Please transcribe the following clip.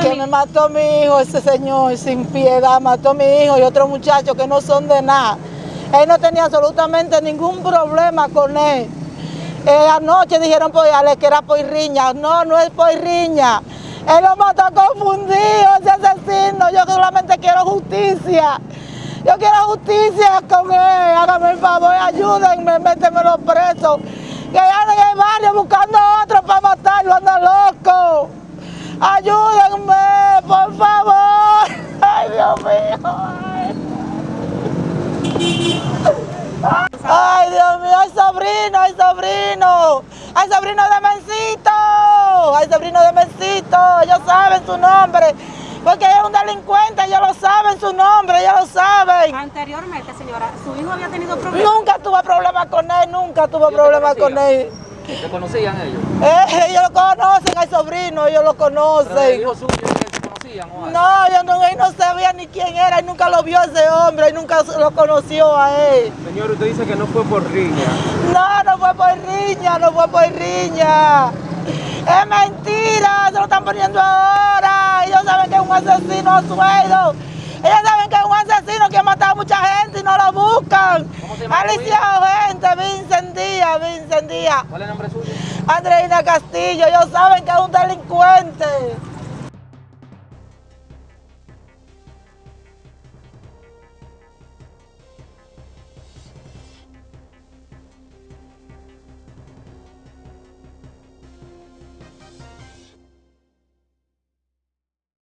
que me mató mi hijo, ese señor sin piedad, mató a mi hijo y otro muchacho que no son de nada. Él no tenía absolutamente ningún problema con él. Eh, anoche dijeron que era por riña. No, no es por riña. Él lo mató confundido, ese asesino. Yo solamente quiero justicia. Yo quiero justicia con él. Hágame el favor, ayúdenme, métemelo preso. Que anda en el barrio buscando a otro para matarlo, anda loco. Ayúdenme, por favor. Ay, Dios mío. Ay, Dios mío, ay, sobrino, ay, sobrino. Ay, sobrino de Mencito. Ay, sobrino de Mencito. Ellos saben su nombre. Porque es un delincuente, ellos lo saben su nombre, ellos lo saben. Anteriormente, señora, ¿su hijo había tenido problemas? Nunca tuve problemas con él, nunca tuve problemas con él. ¿Se conocían ellos? Eh, ellos lo conocen, al sobrino, ellos lo Pero el conocen. hijo suyo que se conocían o algo? No, yo no, él no sabía ni quién era, él nunca lo vio a ese hombre, él nunca lo conoció a él. Señor, usted dice que no fue por riña. No, no fue por riña, no fue por riña. Es mentira, se lo están poniendo ahora. Ellos saben que es un asesino a sueldo. Ellos saben que es un asesino que ha matado a mucha gente y no lo buscan. ¿Cómo se llama Díaz. ¿Cuál es el nombre suyo? Andreina Castillo, ellos saben que es un delincuente.